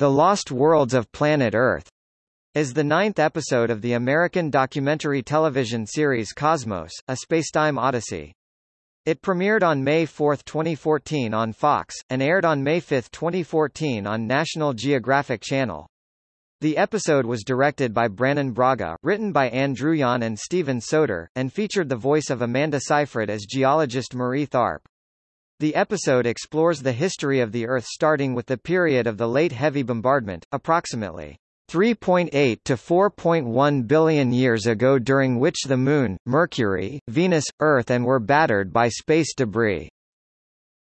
The Lost Worlds of Planet Earth is the ninth episode of the American documentary television series Cosmos, A Spacetime Odyssey. It premiered on May 4, 2014 on Fox, and aired on May 5, 2014 on National Geographic Channel. The episode was directed by Brannon Braga, written by Andrew Druyan and Steven Soter, and featured the voice of Amanda Seyfried as geologist Marie Tharp. The episode explores the history of the Earth starting with the period of the late heavy bombardment, approximately 3.8 to 4.1 billion years ago during which the Moon, Mercury, Venus, Earth and were battered by space debris.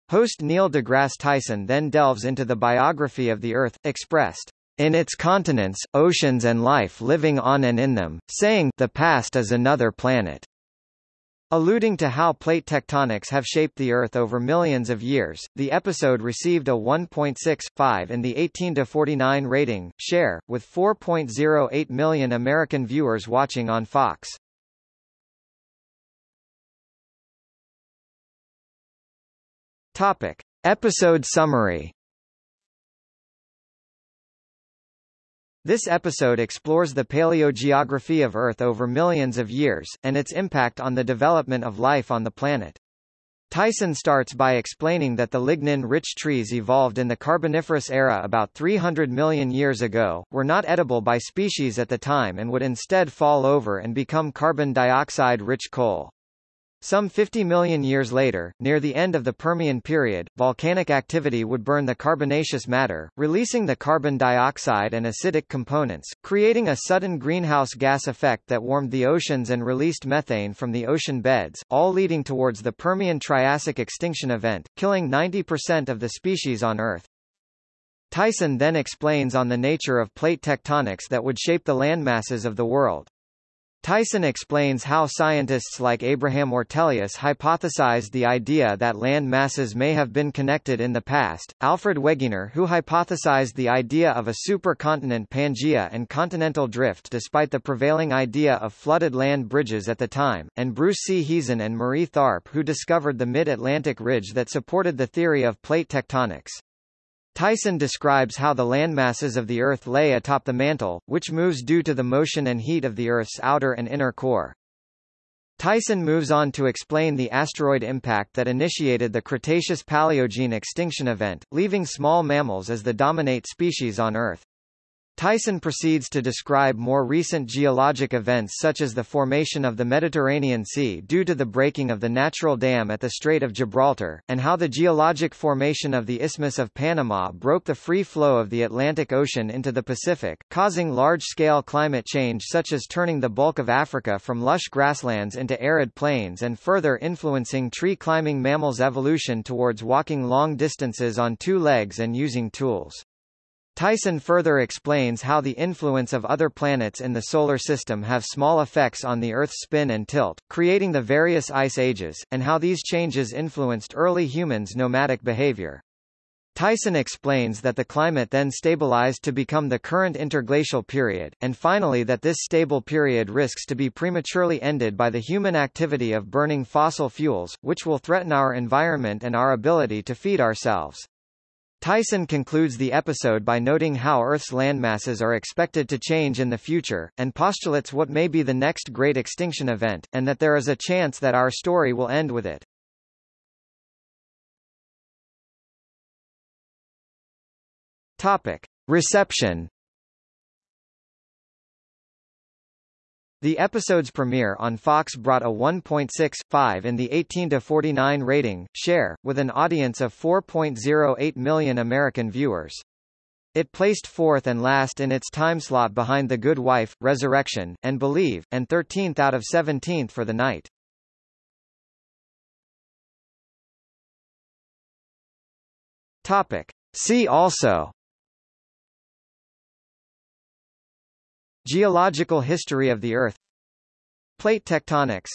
Host Neil deGrasse Tyson then delves into the biography of the Earth, expressed in its continents, oceans and life living on and in them, saying, the past is another planet. Alluding to how plate tectonics have shaped the Earth over millions of years, the episode received a 1.65 in the 18-49 rating, share, with 4.08 million American viewers watching on Fox. Topic. Episode summary This episode explores the paleogeography of Earth over millions of years, and its impact on the development of life on the planet. Tyson starts by explaining that the lignin-rich trees evolved in the Carboniferous era about 300 million years ago, were not edible by species at the time and would instead fall over and become carbon dioxide-rich coal. Some 50 million years later, near the end of the Permian period, volcanic activity would burn the carbonaceous matter, releasing the carbon dioxide and acidic components, creating a sudden greenhouse gas effect that warmed the oceans and released methane from the ocean beds, all leading towards the Permian Triassic extinction event, killing 90% of the species on Earth. Tyson then explains on the nature of plate tectonics that would shape the landmasses of the world. Tyson explains how scientists like Abraham Ortelius hypothesized the idea that land masses may have been connected in the past, Alfred Wegener who hypothesized the idea of a supercontinent Pangaea and continental drift despite the prevailing idea of flooded land bridges at the time, and Bruce C. Heezen and Marie Tharp who discovered the mid-Atlantic ridge that supported the theory of plate tectonics. Tyson describes how the landmasses of the Earth lay atop the mantle, which moves due to the motion and heat of the Earth's outer and inner core. Tyson moves on to explain the asteroid impact that initiated the Cretaceous-Paleogene extinction event, leaving small mammals as the dominate species on Earth. Tyson proceeds to describe more recent geologic events such as the formation of the Mediterranean Sea due to the breaking of the natural dam at the Strait of Gibraltar, and how the geologic formation of the Isthmus of Panama broke the free flow of the Atlantic Ocean into the Pacific, causing large-scale climate change such as turning the bulk of Africa from lush grasslands into arid plains and further influencing tree-climbing mammals' evolution towards walking long distances on two legs and using tools. Tyson further explains how the influence of other planets in the Solar System have small effects on the Earth's spin and tilt, creating the various ice ages, and how these changes influenced early humans' nomadic behavior. Tyson explains that the climate then stabilized to become the current interglacial period, and finally that this stable period risks to be prematurely ended by the human activity of burning fossil fuels, which will threaten our environment and our ability to feed ourselves. Tyson concludes the episode by noting how Earth's landmasses are expected to change in the future, and postulates what may be the next great extinction event, and that there is a chance that our story will end with it. Topic. Reception The episode's premiere on Fox brought a 1.65 in the 18-49 rating, share, with an audience of 4.08 million American viewers. It placed fourth and last in its timeslot behind The Good Wife, Resurrection, and Believe, and 13th out of 17th for the night. Topic. See also Geological history of the Earth. Plate tectonics